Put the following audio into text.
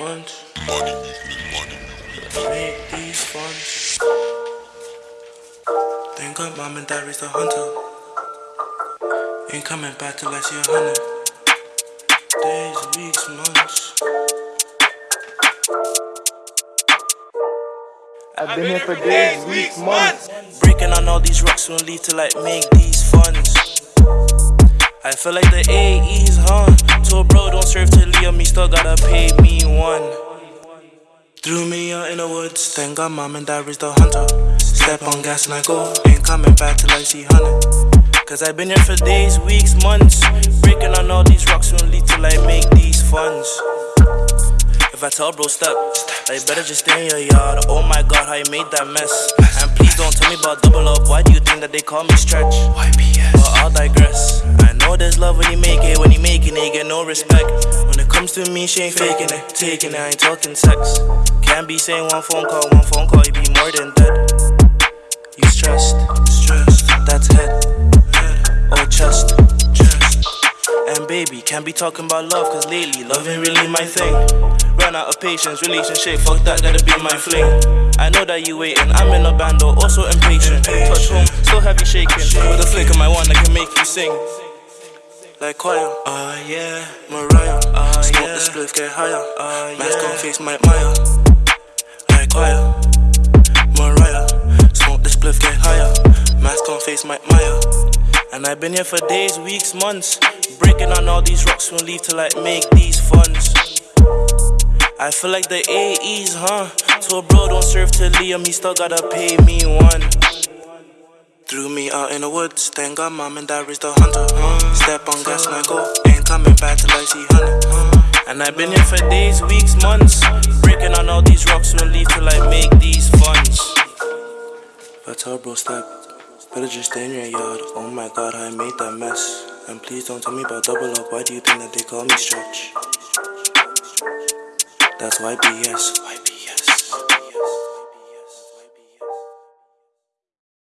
weeks, months. Money, money. Make these funds. Thank God mom and dad raised a hunter. Ain't coming back till I see a hundred. Days, weeks, months. I've been here for days, weeks, months. Breaking on all these rocks won't lead to like make these funds. I feel like the AE's, huh? Told bro don't serve to Leo, me still gotta pay me one. Threw me out in the woods, thank God mom and dad raised the hunter. Step on gas and I go, ain't coming back till I see hundred. Cause I've been here for days, weeks, months. Breaking on all these rocks lead till I make these funds. If I tell bro step, like better just stay in your yard. Oh my god, how you made that mess. And please don't tell me about double up. Why do you think that they call me stretch? But I'll digress. I know there's love when you make it, when you make it, get no respect. When it comes to me, she ain't faking it, taking it, I ain't talking sex. Can't be saying one phone call, one phone call, you be more than dead. You stressed, stressed, that's head, head, or chest, chest. And baby, can't be talking about love, cause lately love ain't really my thing. Run out of patience, relationship, fuck that, gotta be my fling. I know that you waiting, I'm in a band also impatient. Touch home, still heavy shaking. With a flick of my wand, I can make you sing. Like choir, ah uh, yeah, Mariah, ah uh, Smoke yeah. the spliff, get higher, Ah, Mask yeah. on face, Mike Maya. Like choir, Mariah, smoke the spliff, get higher, Mask on face, Mike Maya. And I've been here for days, weeks, months. Breaking on all these rocks won't leave till I make these funds. I feel like the AE's, huh? Told bro don't serve to Liam, he still gotta pay me one. Threw me out in the woods, thank God mom and dad raised a hunter. Step on gas and I go, ain't coming back till I see huh? And I've been here for days, weeks, months. Breaking on all these rocks won't leave till I make these funds. But tell bro step, better just stay in your yard. Oh my god, I made that mess. And please don't tell me about double up, why do you think that they call me stretch? That's YBS. YBS.